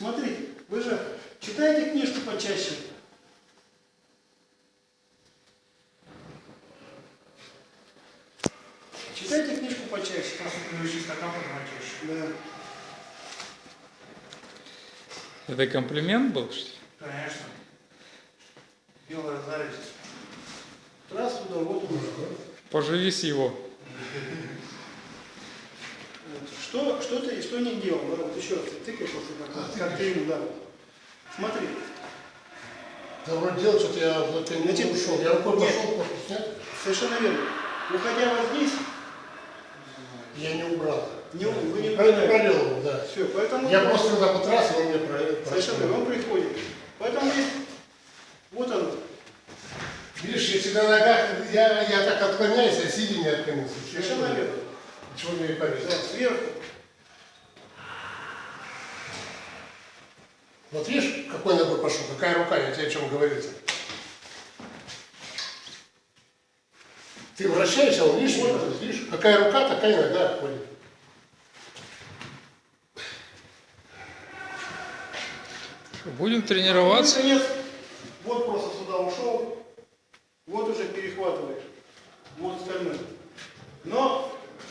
Смотрите, вы же читаете книжку почаще. Читайте книжку почаще. Да. Это комплимент был, что ли? Конечно. Белая зависть. Раз туда, вот туда. Поживи с его. Что, что ты, что не делал, да? Вот еще раз, ты тыкай просто как, как ты ему, да. Смотри, Да вроде делал что-то, я вот это не ушел. Я рукой нет. пошел, корпус снять, совершенно верно. Уходя вот здесь, я не убрал. не, вы не пролил его, да. Все, поэтому... Я просто когда потрасс, он мне про- Совершенно верно, он приходит. Поэтому здесь, вот он, Видишь, если на ногах, я, я так отклоняюсь, а сидя не отклонился. совершенно верно. Чего мне и повезло. Да, сверху. Вот видишь, какой ногой пошел, какая рука, я тебе о чем говорится. Ты вращаешься, он видишь, вот, видишь, какая рука, такая нога ходит. Будем тренироваться? наконец, вот просто сюда ушел, вот уже перехватываешь, вот остальное. Но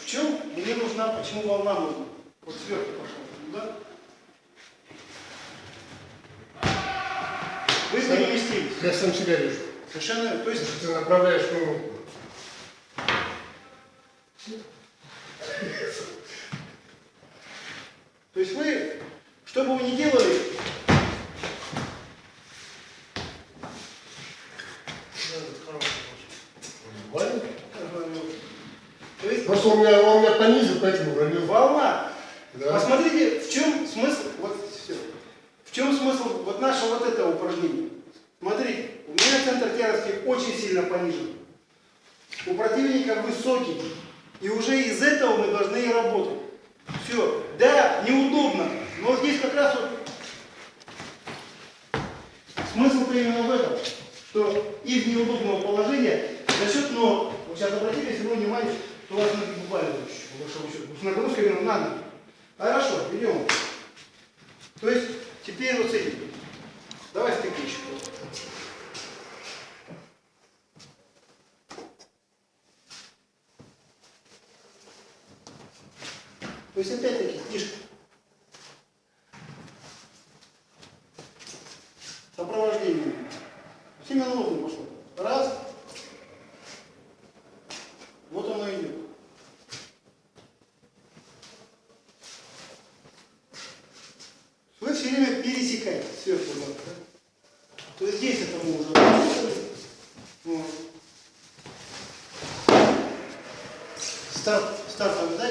чем мне нужна, почему волна нужна? Вот сверху пошел, да? Вы переместились. Я сам себя вижу. Совершенно, то есть, ты направляешь ну, то есть вы, что бы вы ни делали, нормально. Просто он меня, он меня понизил, поэтому уронил. волна. Да. Посмотрите, в чем смысл, вот все. В чем смысл вот нашего вот этого упражнения? Смотрите, у меня центр тяжести очень сильно понижен. У противника высокий. И уже из этого мы должны работать. Все. Да, неудобно. Но здесь как раз вот смысл именно в этом, что из неудобного положения за счет ног, вот сейчас обратите равно внимание, что у вас ноги буквально с нагрузкой именно на ноги. Хорошо, идем. То есть теперь вот с этим. Давай еще. То есть опять-таки книжка. Сопровождение. Семинутно пошло. Раз. Вот оно идет. Вы все время пересекаете сверху вниз, да? То есть здесь это мы уже. Вот. Старт, стартовый, да?